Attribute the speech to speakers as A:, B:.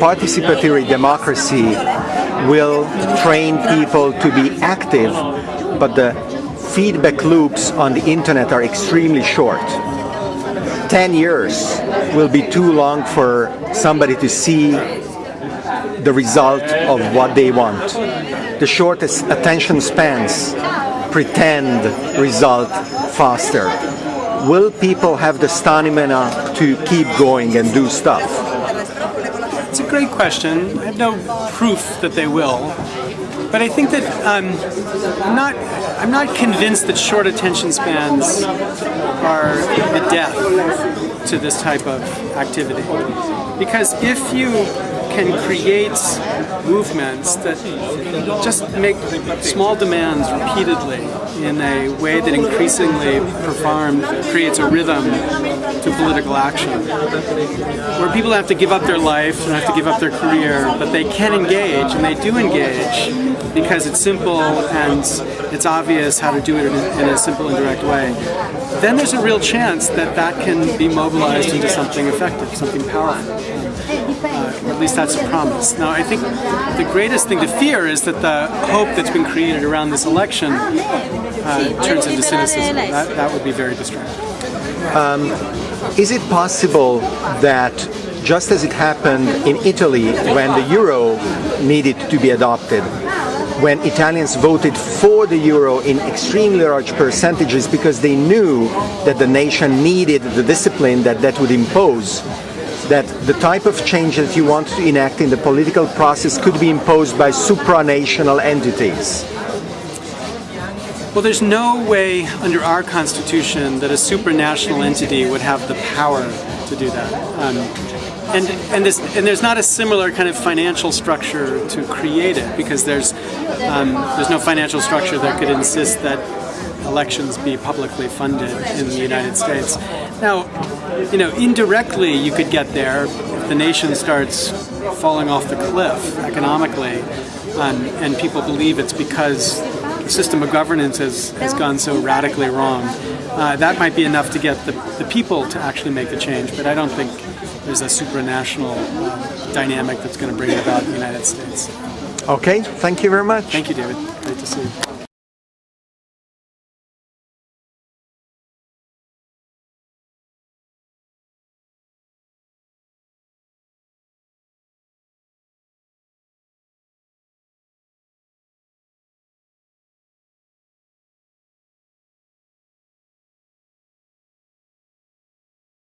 A: Participatory democracy will train people to be active, but the feedback loops on the internet are extremely short. 10 years will be too long for somebody to see the result of what they want. The shortest attention spans pretend result faster. Will people have the stamina to keep going and do stuff?
B: It's a great question. I have no proof that they will. But I think that um, I'm not I'm not convinced that short attention spans are the death to this type of activity. Because if you can create movements that just make small demands repeatedly in a way that increasingly perform, creates a rhythm to political action, where people have to give up their life and have to give up their career, but they can engage, and they do engage because it's simple and it's obvious how to do it in a, in a simple and direct way, then there's a real chance that that can be mobilized into something effective, something powerful. At least that's a promise. Now, I think the greatest thing to fear is that the hope that's been created around this election uh, turns into cynicism. That, that would be very destructive.
A: Um, is it possible that just as it happened in Italy when the euro needed to be adopted, when Italians voted for the euro in extremely large percentages because they knew that the nation needed the discipline that that would impose, that the type of change that you want to enact in the political process could be imposed by supranational entities.
B: Well, there's no way under our Constitution that a supranational entity would have the power to do that. Um, and and, this, and there's not a similar kind of financial structure to create it because there's um, there's no financial structure that could insist that elections be publicly funded in the United States. Now, you know, indirectly you could get there if the nation starts falling off the cliff economically um, and people believe it's because the system of governance has, has gone so radically wrong. Uh, that might be enough to get the, the people to actually make the change, but I don't think there's a supranational uh, dynamic that's going to bring it about the United States.
A: Okay, thank you very much.
B: Thank you, David. Great to see you.